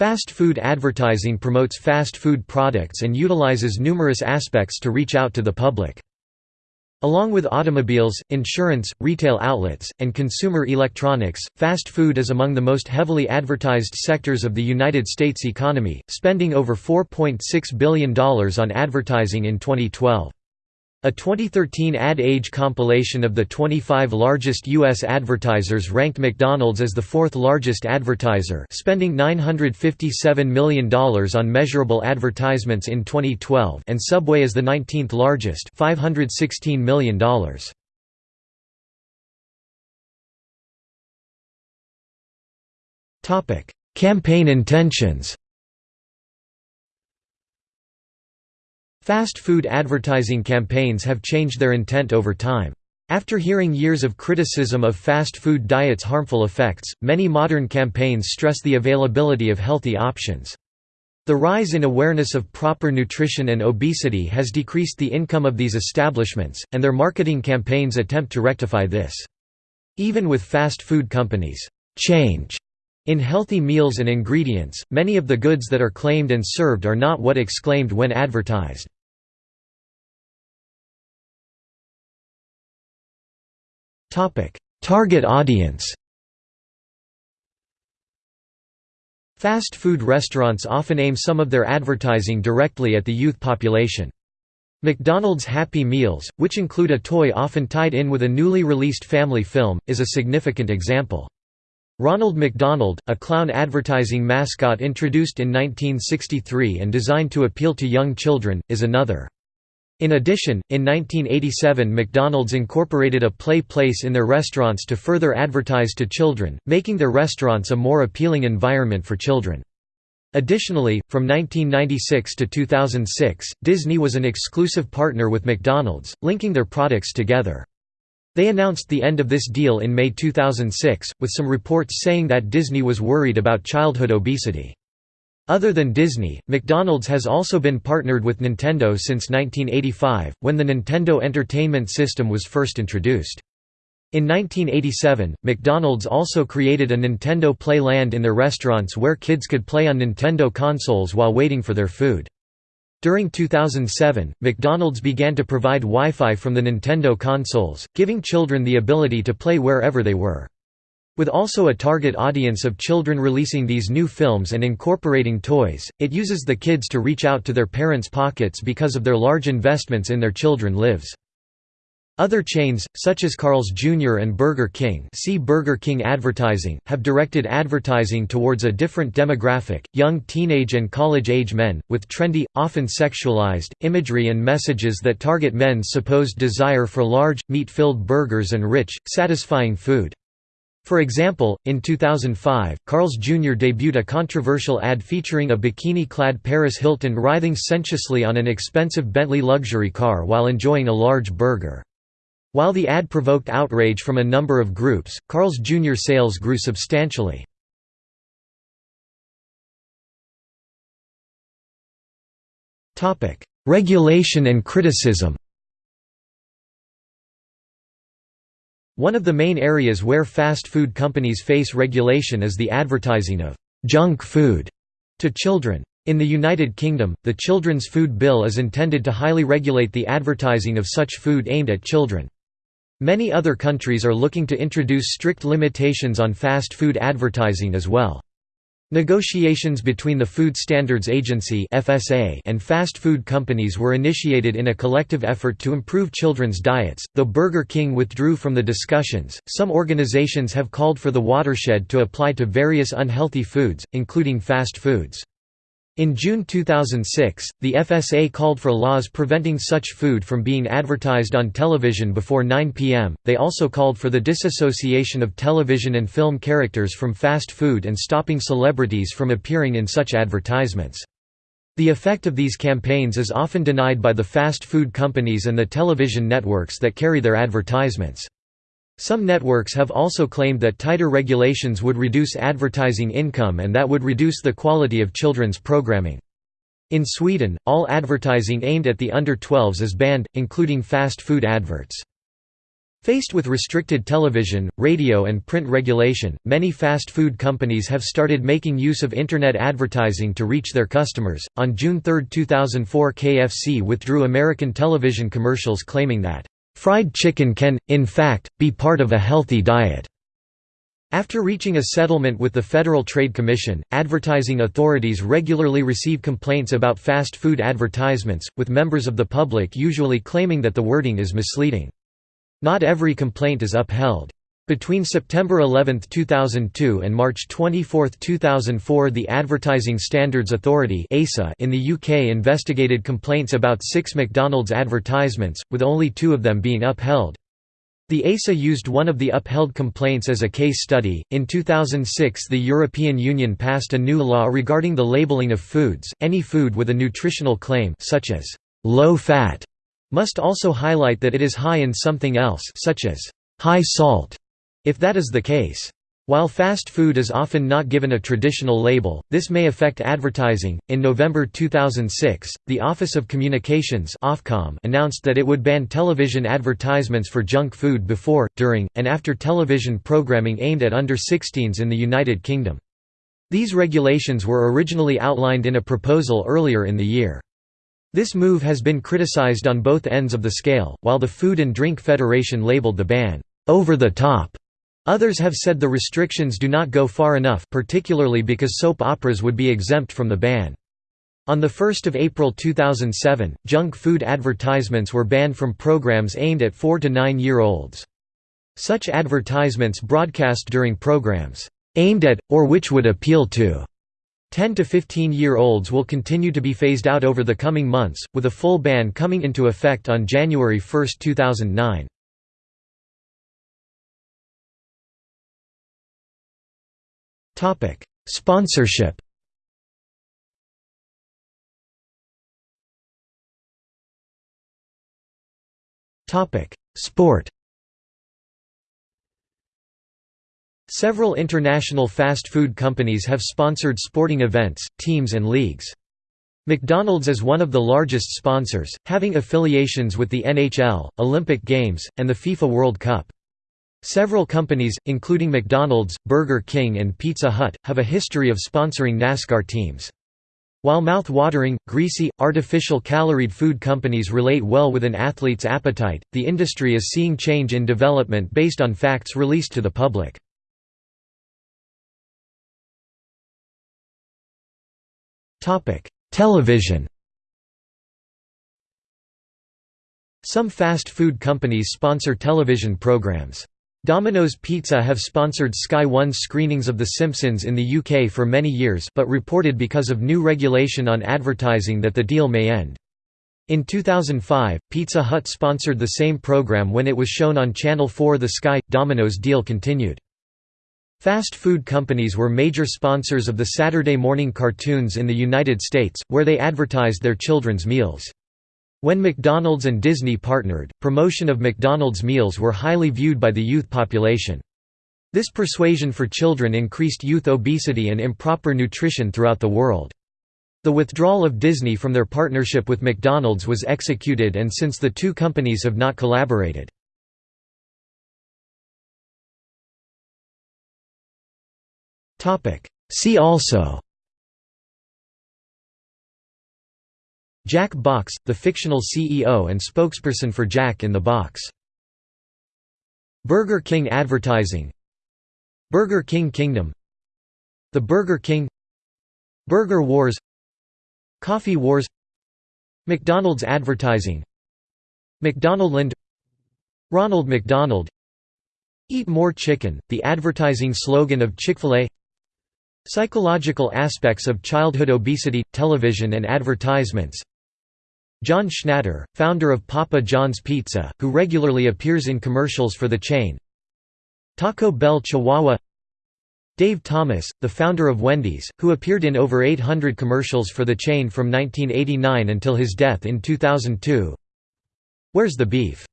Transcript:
Fast food advertising promotes fast food products and utilizes numerous aspects to reach out to the public. Along with automobiles, insurance, retail outlets, and consumer electronics, fast food is among the most heavily advertised sectors of the United States economy, spending over $4.6 billion on advertising in 2012. A 2013 Ad Age compilation of the 25 largest U.S. advertisers ranked McDonald's as the fourth largest advertiser spending $957 million on measurable advertisements in 2012 and Subway as the 19th largest $516 million. Campaign intentions Fast food advertising campaigns have changed their intent over time. After hearing years of criticism of fast food diets' harmful effects, many modern campaigns stress the availability of healthy options. The rise in awareness of proper nutrition and obesity has decreased the income of these establishments, and their marketing campaigns attempt to rectify this. Even with fast food companies' change in healthy meals and ingredients, many of the goods that are claimed and served are not what exclaimed when advertised. Target audience Fast food restaurants often aim some of their advertising directly at the youth population. McDonald's Happy Meals, which include a toy often tied in with a newly released family film, is a significant example. Ronald McDonald, a clown advertising mascot introduced in 1963 and designed to appeal to young children, is another. In addition, in 1987 McDonald's incorporated a play place in their restaurants to further advertise to children, making their restaurants a more appealing environment for children. Additionally, from 1996 to 2006, Disney was an exclusive partner with McDonald's, linking their products together. They announced the end of this deal in May 2006, with some reports saying that Disney was worried about childhood obesity. Other than Disney, McDonald's has also been partnered with Nintendo since 1985, when the Nintendo Entertainment System was first introduced. In 1987, McDonald's also created a Nintendo Play Land in their restaurants where kids could play on Nintendo consoles while waiting for their food. During 2007, McDonald's began to provide Wi-Fi from the Nintendo consoles, giving children the ability to play wherever they were. With also a target audience of children releasing these new films and incorporating toys, it uses the kids to reach out to their parents' pockets because of their large investments in their children lives. Other chains, such as Carl's Jr. and Burger King see Burger King advertising, have directed advertising towards a different demographic, young teenage and college-age men, with trendy, often sexualized, imagery and messages that target men's supposed desire for large, meat-filled burgers and rich, satisfying food. For example, in 2005, Carl's Jr. debuted a controversial ad featuring a bikini-clad Paris Hilton writhing sensuously on an expensive Bentley luxury car while enjoying a large burger. While the ad provoked outrage from a number of groups, Carl's Jr. sales grew substantially. Regulation and criticism One of the main areas where fast food companies face regulation is the advertising of «junk food» to children. In the United Kingdom, the Children's Food Bill is intended to highly regulate the advertising of such food aimed at children. Many other countries are looking to introduce strict limitations on fast food advertising as well. Negotiations between the Food Standards Agency and fast food companies were initiated in a collective effort to improve children's diets. Though Burger King withdrew from the discussions, some organizations have called for the watershed to apply to various unhealthy foods, including fast foods. In June 2006, the FSA called for laws preventing such food from being advertised on television before 9 p.m. They also called for the disassociation of television and film characters from fast food and stopping celebrities from appearing in such advertisements. The effect of these campaigns is often denied by the fast food companies and the television networks that carry their advertisements. Some networks have also claimed that tighter regulations would reduce advertising income and that would reduce the quality of children's programming. In Sweden, all advertising aimed at the under-12s is banned, including fast food adverts. Faced with restricted television, radio and print regulation, many fast food companies have started making use of internet advertising to reach their customers. On June 3, 2004, KFC withdrew American television commercials claiming that fried chicken can in fact be part of a healthy diet. After reaching a settlement with the Federal Trade Commission, advertising authorities regularly receive complaints about fast food advertisements, with members of the public usually claiming that the wording is misleading. Not every complaint is upheld. Between September 11, 2002 and March 24, 2004 the Advertising Standards Authority in the UK investigated complaints about six McDonald's advertisements, with only two of them being upheld. The ASA used one of the upheld complaints as a case study. In 2006, the European Union passed a new law regarding the labeling of foods. Any food with a nutritional claim, such as low fat, must also highlight that it is high in something else such as high salt, if that is the case. While fast food is often not given a traditional label, this may affect advertising. In November 2006, the Office of Communications (Ofcom) announced that it would ban television advertisements for junk food before, during, and after television programming aimed at under 16s in the United Kingdom. These regulations were originally outlined in a proposal earlier in the year. This move has been criticized on both ends of the scale, while the Food and Drink Federation labeled the ban, "...over the top." Others have said the restrictions do not go far enough particularly because soap operas would be exempt from the ban. On 1 April 2007, junk food advertisements were banned from programs aimed at 4 to 9-year-olds. Such advertisements broadcast during programs, "...aimed at, or which would appeal to," 10 to 15-year-olds will continue to be phased out over the coming months, with a full ban coming into effect on January 1, 2009. Sponsorship Topic: Sport Several international fast food companies have sponsored sporting events, teams and leagues. McDonald's is one of the largest sponsors, having affiliations with the NHL, Olympic Games, and the FIFA World Cup. Several companies, including McDonald's, Burger King and Pizza Hut, have a history of sponsoring NASCAR teams. While mouth-watering, greasy, artificial caloried food companies relate well with an athlete's appetite, the industry is seeing change in development based on facts released to the public. Television. Some fast food companies sponsor television programs. Domino's Pizza have sponsored Sky One's screenings of The Simpsons in the UK for many years but reported because of new regulation on advertising that the deal may end. In 2005, Pizza Hut sponsored the same program when it was shown on Channel 4 The Sky – Domino's deal continued. Fast food companies were major sponsors of the Saturday morning cartoons in the United States, where they advertised their children's meals. When McDonald's and Disney partnered, promotion of McDonald's meals were highly viewed by the youth population. This persuasion for children increased youth obesity and improper nutrition throughout the world. The withdrawal of Disney from their partnership with McDonald's was executed and since the two companies have not collaborated. See also Jack Box, the fictional CEO and spokesperson for Jack in the Box. Burger King advertising. Burger King Kingdom. The Burger King. Burger Wars. Coffee Wars. McDonald's advertising. McDonaldland Ronald McDonald. Eat More Chicken, the advertising slogan of Chick-fil-A Psychological aspects of childhood obesity, television and advertisements. John Schnatter, founder of Papa John's Pizza, who regularly appears in commercials for the chain. Taco Bell Chihuahua. Dave Thomas, the founder of Wendy's, who appeared in over 800 commercials for the chain from 1989 until his death in 2002 Where's the Beef